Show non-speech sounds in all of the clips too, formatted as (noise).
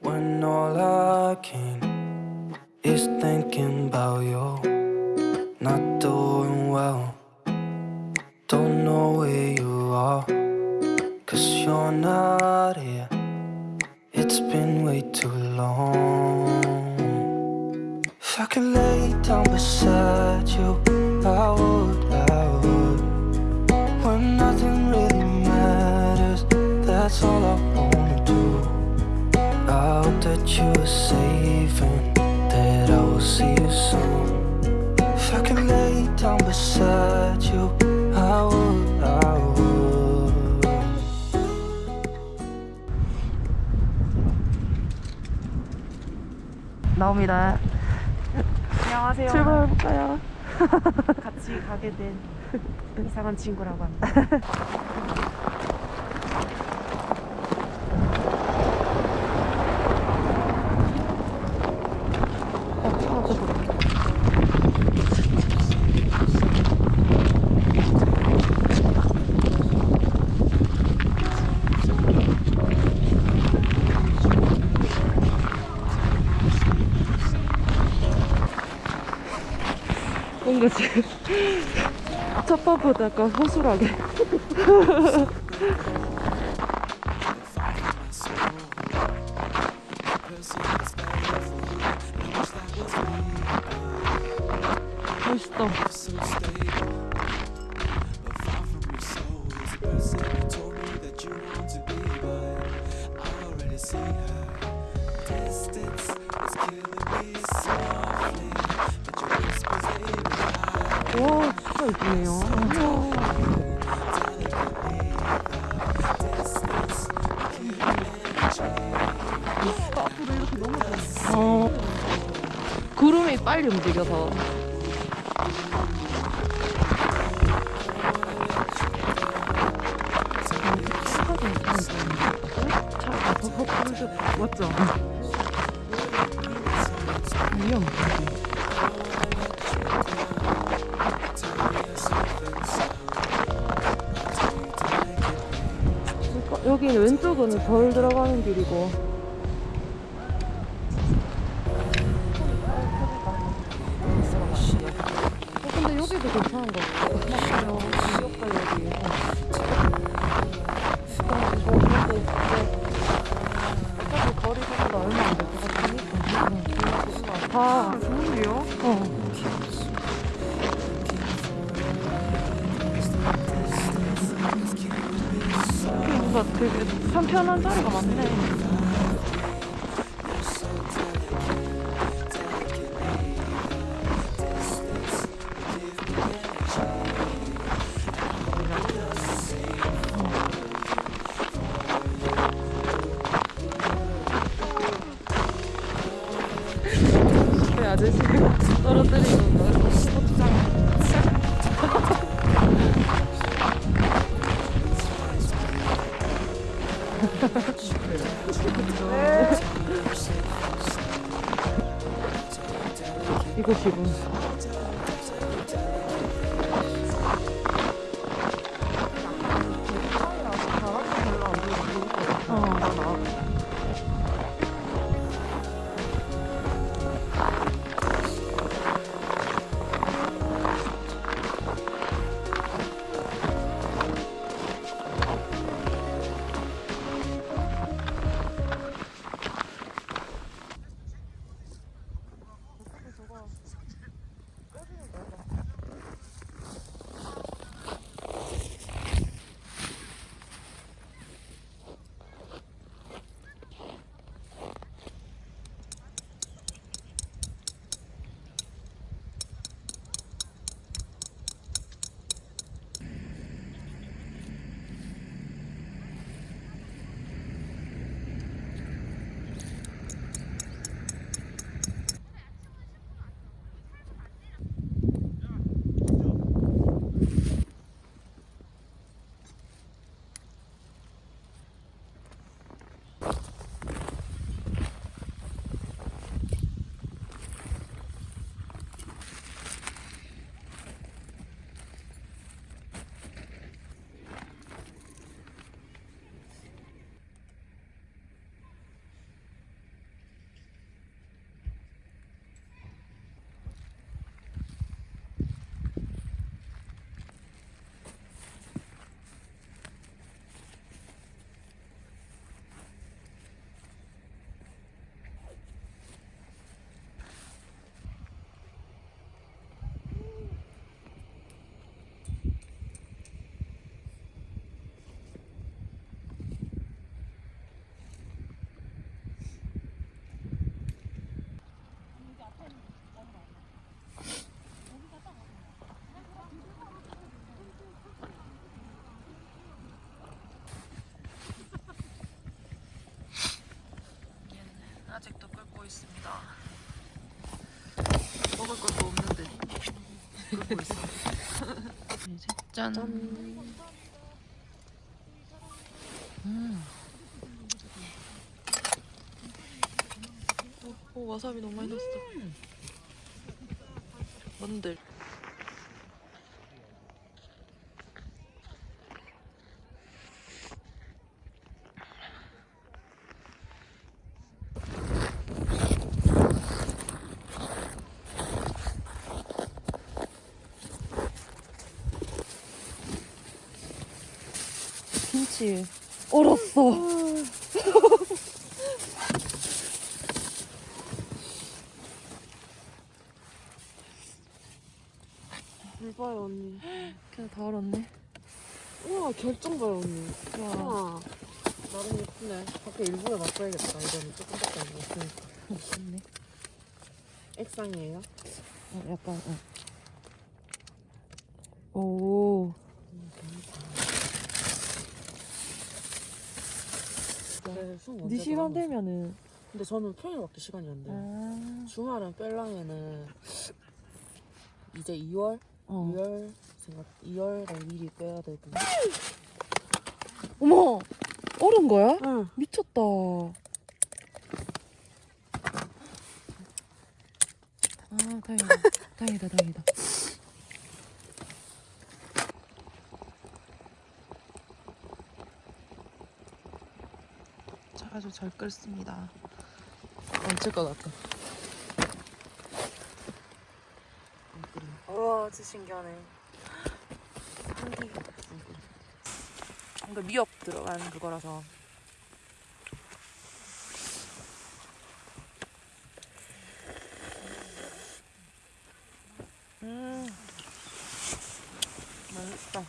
when all I can is thinking about you. Not doing well, don't know where you are, cause you're not here. It's been way too long. If I could lay down beside you, I would. That you safe and that I will see you soon. If I could lay down beside you, I would, I would. 나옵니다. 안녕하세요. 출발해볼까요? 같이 가게 된 이상한 친구라고 합니다. 어, 차가 또 뭔가 지금 첫 번보다 약간 허술하게. (laughs) 멋있다 와 진짜 이쁘네요 어, 구름이 빨리 움직여서 헛불 맞죠? 왼쪽은 덜 들어가는 길이고. 어, 근데 여기도 괜찮은 같아요. 것 같으니까 아. 좋은데요? 어. 뭔가 되게 편편한 자리가 많네. 이거 지금 먹고 있어. 짠. 음. 오, 오 와사비 너무 많이 넣었어. 뭔들. 김치 얼었어. 물 봐요 언니. 그냥 다 얼었네. 우와 결정 봐요 언니. 와. 우와. 나름 예쁘네. 밖에 일부러 놔둬야겠다. 이거는 조금밖에 안 먹었으니까. 좋네. 액상이에요? 어, 약간 어. 오. 네, 숨네 언제 시간? 되면은 근데 저는 평일밖에 시간이 안 돼요. 아. 주말은 뺄랑에는 이제 2월? 어. 2월 생각 2월에 미리 빼야 되고. 어머. 얼은 거야? 응. 미쳤다. 아, 다행이다. 다행이다, 다행이다. 아주 잘 끓습니다. 얹을 것 같아. 우와, 진짜 신기하네. 한기. 뭔가 미역 들어간 그거라서. 음, 맛있다.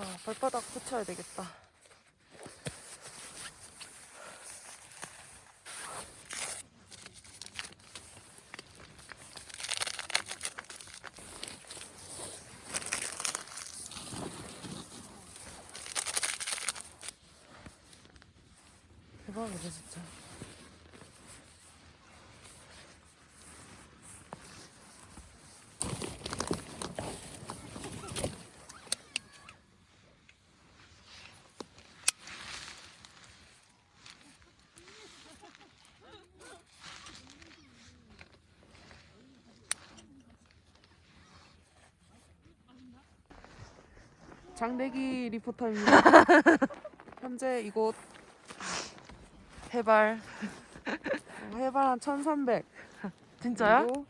아, 발바닥 붙여야 되겠다 진짜. 장대기 리포터입니다. (laughs) 현재 이곳 해발. 해발 한 1300. 진짜야? 그리고,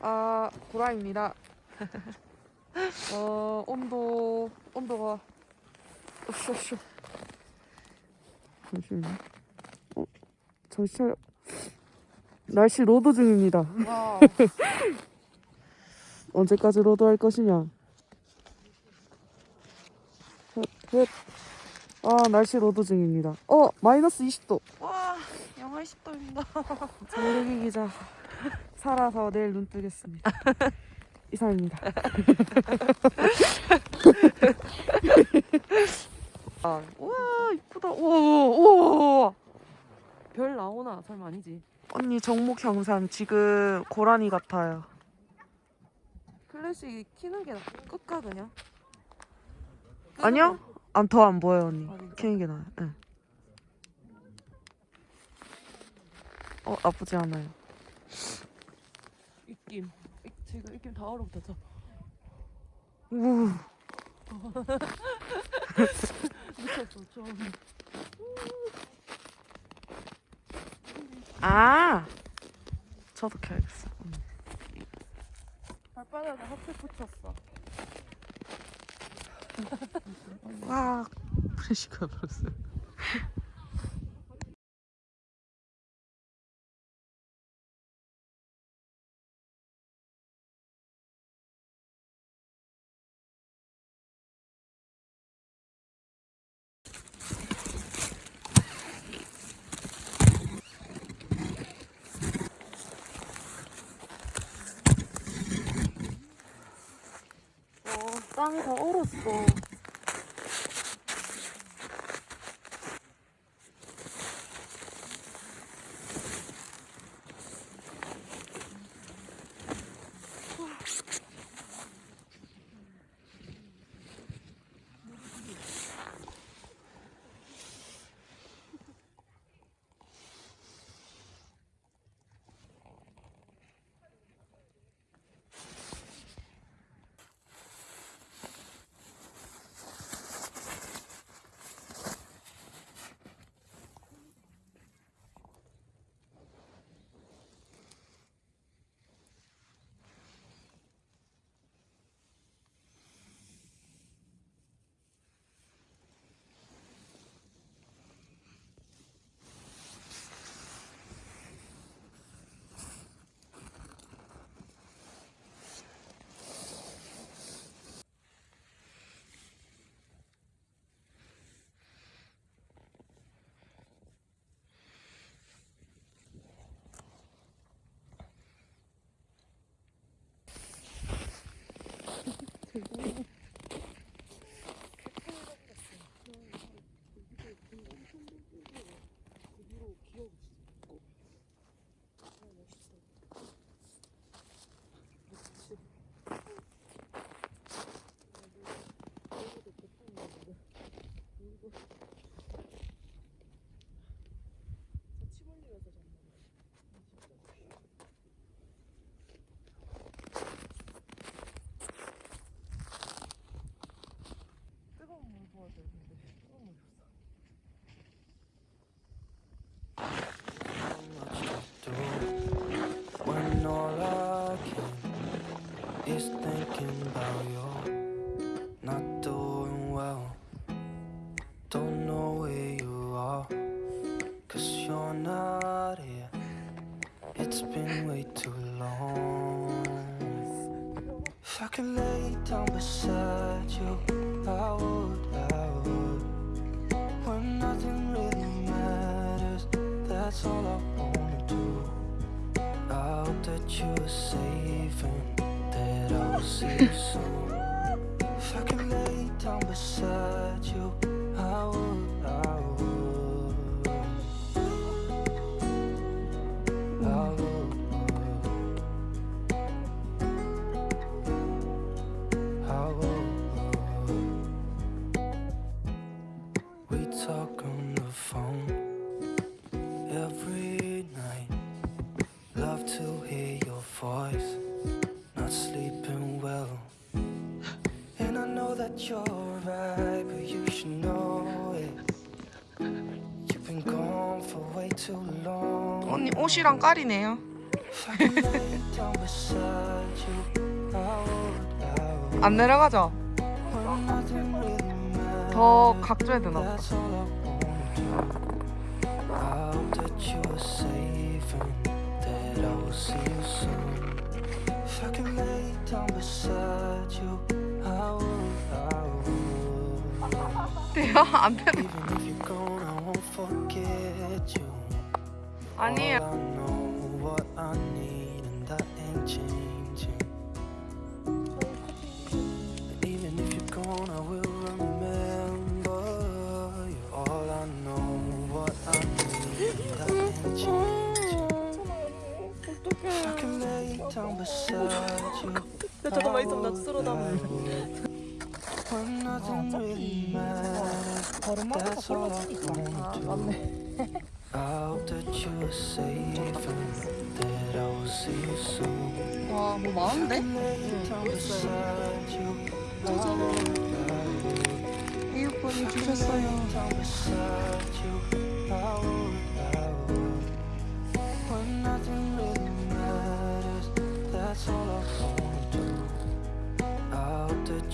아, 구라입니다. 어, 온도, 온도가. 으쌰으쌰. 잠시만요. 어, 정신 차려. 날씨 로드 중입니다. 와. (laughs) 언제까지 로드 할 것이냐? 셋, 셋. 아, 날씨 로드 중입니다. 어, 마이너스 20도. 와, 영하 10도입니다. 장대기 (laughs) 기자. 살아서 내일 눈 뜨겠습니다. 이상입니다. (laughs) 아, 우와, 이쁘다. 우와, 우와. 별 나오나? 설마 아니지? 언니 정목 형상 지금 고라니 같아요. 클래식 키는 게 끝가 그냥? 아니요? 안 더 안 보여 언니. 아? 키는 게 나아요. 응. 어 나쁘지 않아요. 입김. 입- 지금 입김 다 얼어붙었어. 우. 미쳤어, (laughs) 좀. 아. 저도 켜야겠어. 응. 발바닥에 핫팩 붙였어. 와. 프레시가 불었어요. 땅에서 얼었어. Oof. (laughs) lay down beside you, I would, I would. When nothing really matters, that's all I wanna do. I hope that you're safe and that I'll see you soon. If I could lay down beside you, 옷이랑 깔이네요. 안 내려가죠? 더 각져야 되나 보다. 안 되네. 아니에요. All I know what I need, and that ain't changing. And even if you're gone, I will remember you. All I know what I need, and that ain't changing. If I can lay down beside you. 야, 잠깐만 있으면 나 쓸어 담을. I wanna do. I 와, 뭐 많은데? 이웃분이 주셨어요.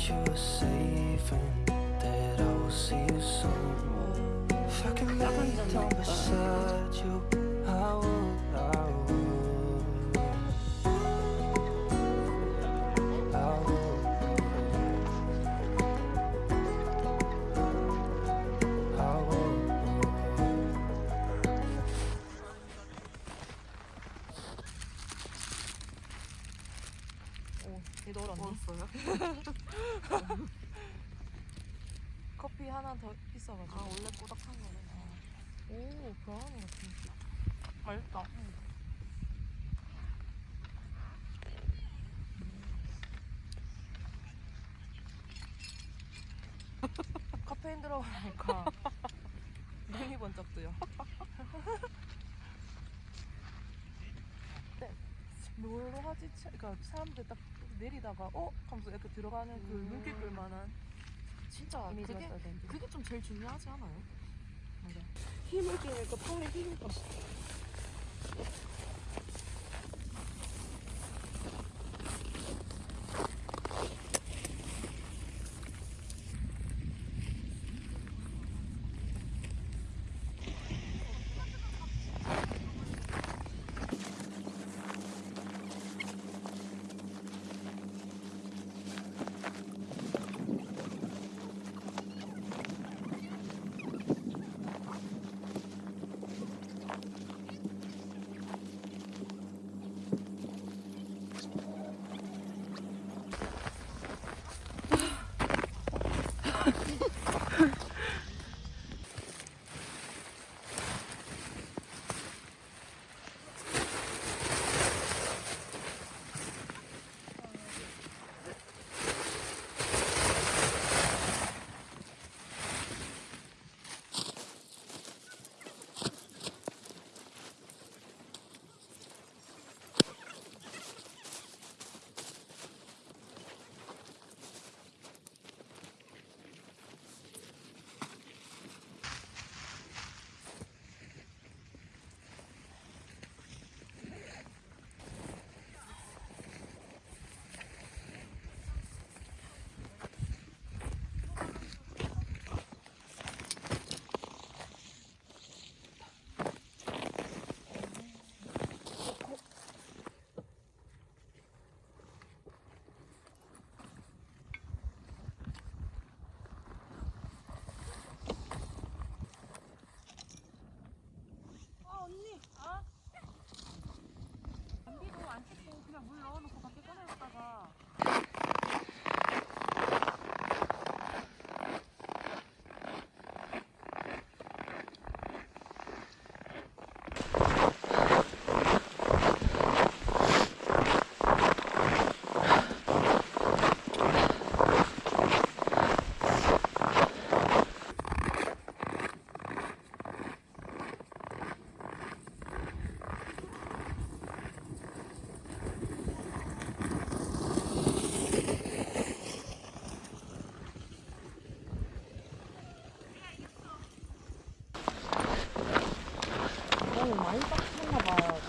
You're safe and that calor. 뭘로 하지? 차- 그러니까 사람들 딱 내리다가 어? 하면서 이렇게 들어가는 그 음. 눈길 끌만한 진짜 그게 그게 좀 제일 중요하지 않아요? 맞아. 힘을 주니까 팔에 힘이 가. 너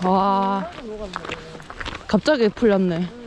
와. 갑자기 풀렸네